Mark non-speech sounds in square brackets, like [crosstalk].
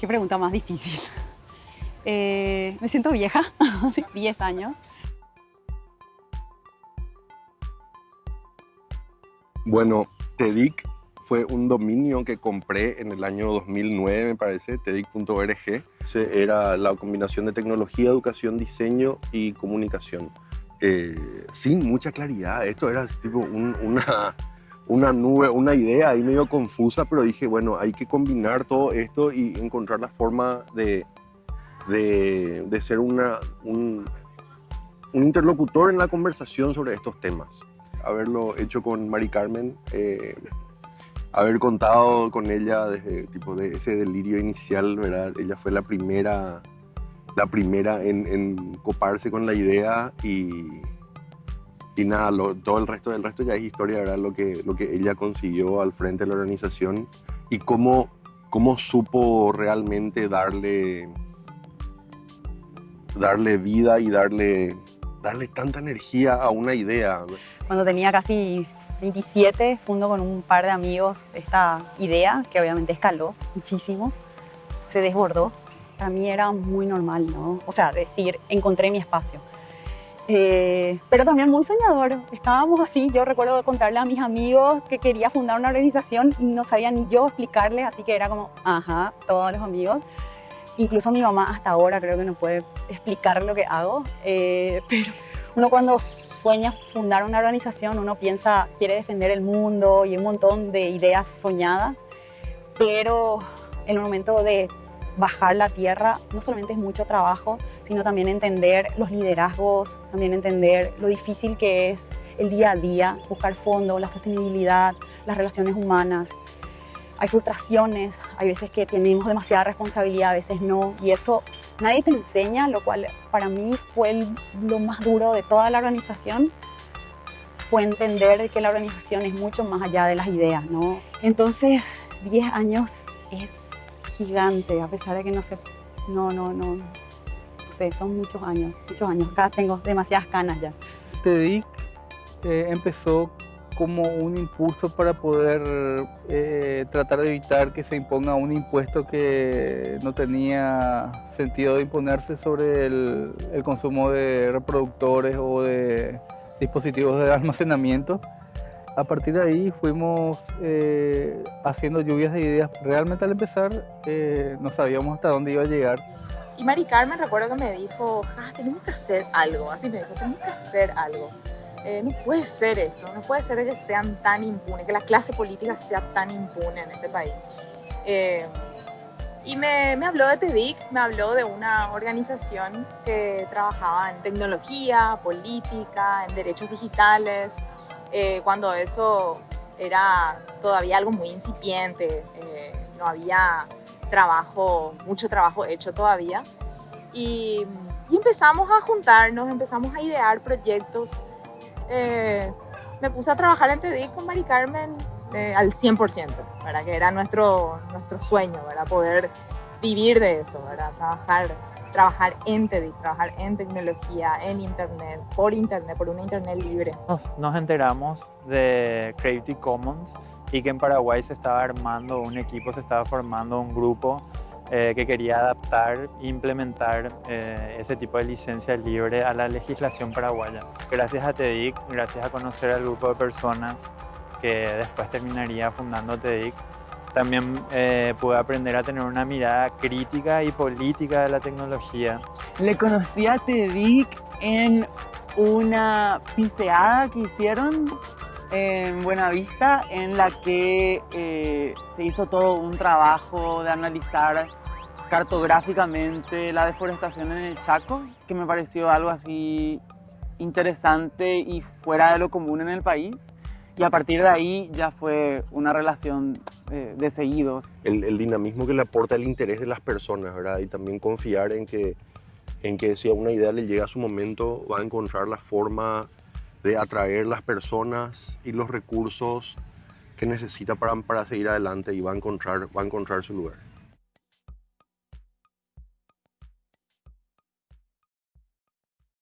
qué pregunta más difícil. Eh, me siento vieja, [laughs] 10 años. Bueno, TEDIC fue un dominio que compré en el año 2009, me parece, tedic.org. Era la combinación de tecnología, educación, diseño y comunicación. Eh, sin mucha claridad, esto era tipo una, una nube, una idea ahí medio confusa, pero dije, bueno, hay que combinar todo esto y encontrar la forma de, de, ser una, un, un, interlocutor en la conversación sobre estos temas. Haberlo hecho con Mari Carmen, eh, haber contado con ella desde tipo de ese delirio inicial, ¿verdad? Ella fue la primera, la primera en, en coparse con la idea y, y nada, todo el resto del resto ya es historia, ¿verdad? Lo que, lo que ella consiguió al frente de la organización y cómo, cómo supo realmente darle, darle vida y darle, darle tanta energía a una idea. Cuando tenía casi 27, fundo con un par de amigos esta idea, que obviamente escaló muchísimo, se desbordó. Para mí era muy normal, ¿no? O sea, decir, encontré mi espacio. Eh, pero también muy soñador. Estábamos así, yo recuerdo contarle a mis amigos que quería fundar una organización y no sabía ni yo explicarles, así que era como, ajá, todos los amigos. Incluso mi mamá hasta ahora creo que no puede explicar lo que hago, eh, [laughs] pero uno cuando sueña fundar una organización, uno piensa, quiere defender el mundo y un montón de ideas soñadas, pero en el momento de bajar la tierra no solamente es mucho trabajo, sino también entender los liderazgos, también entender lo difícil que es el día a día, buscar fondos, la sostenibilidad, las relaciones humanas. Hay frustraciones, hay veces que tenemos demasiada responsabilidad, a veces no, y eso nadie te enseña, lo cual para mí fue lo más duro de toda la organización, fue entender que la organización es mucho más allá de las ideas, ¿no? Entonces, 10 años es gigante, a pesar de que no sé, no, no, no, no sé, son muchos años, muchos años. Acá tengo demasiadas canas ya. TEDIC eh, empezó como un impulso para poder eh, tratar de evitar que se imponga un impuesto que no tenía sentido de imponerse sobre el, el consumo de reproductores o de dispositivos de almacenamiento a partir de ahí fuimos eh, haciendo lluvias de ideas. Realmente al empezar eh, no sabíamos hasta dónde iba a llegar. Y Mari Carmen recuerdo que me dijo, ah, tenemos que hacer algo, así me dijo, tenemos que hacer algo. Eh, no puede ser esto, no puede ser que sean tan impunes, que la clase política sea tan impune en este país. y me, me, habló de TEDIC, me habló de una organización que trabajaba en tecnología, política, en derechos digitales, eh, cuando eso era todavía algo muy incipiente, eh, no había trabajo, mucho trabajo hecho todavía. Y, empezamos a juntarnos, empezamos a idear proyectos. Eh, me puse a trabajar en TEDIC con Mari Carmen al 100%, ¿verdad? que era nuestro, nuestro sueño, ¿verdad? poder vivir de eso, ¿verdad? trabajar trabajar en TEDx, trabajar en tecnología, en Internet, por Internet, por una Internet libre. Nos, nos enteramos de Creative Commons y que en Paraguay se estaba armando un equipo, se estaba formando un grupo eh, que quería adaptar e implementar eh, ese tipo de licencia libre a la legislación paraguaya. Gracias a TEDIC, gracias a conocer al grupo de personas que después terminaría fundando TEDIC, también eh, pude aprender a tener una mirada crítica y política de la tecnología. Le conocí a TEDIC en una piseada que hicieron en Buenavista en la que eh, se hizo todo un trabajo de analizar cartográficamente la deforestación en el Chaco, que me pareció algo así interesante y fuera de lo común en el país. Y a partir de ahí ya fue una relación eh, de seguidos. El, el, dinamismo que le aporta el interés de las personas, ¿verdad? Y también confiar en que, en que si a una idea le llega a su momento, va a encontrar la forma de atraer las personas y los recursos que necesita para, para seguir adelante y va a encontrar, va a encontrar su lugar.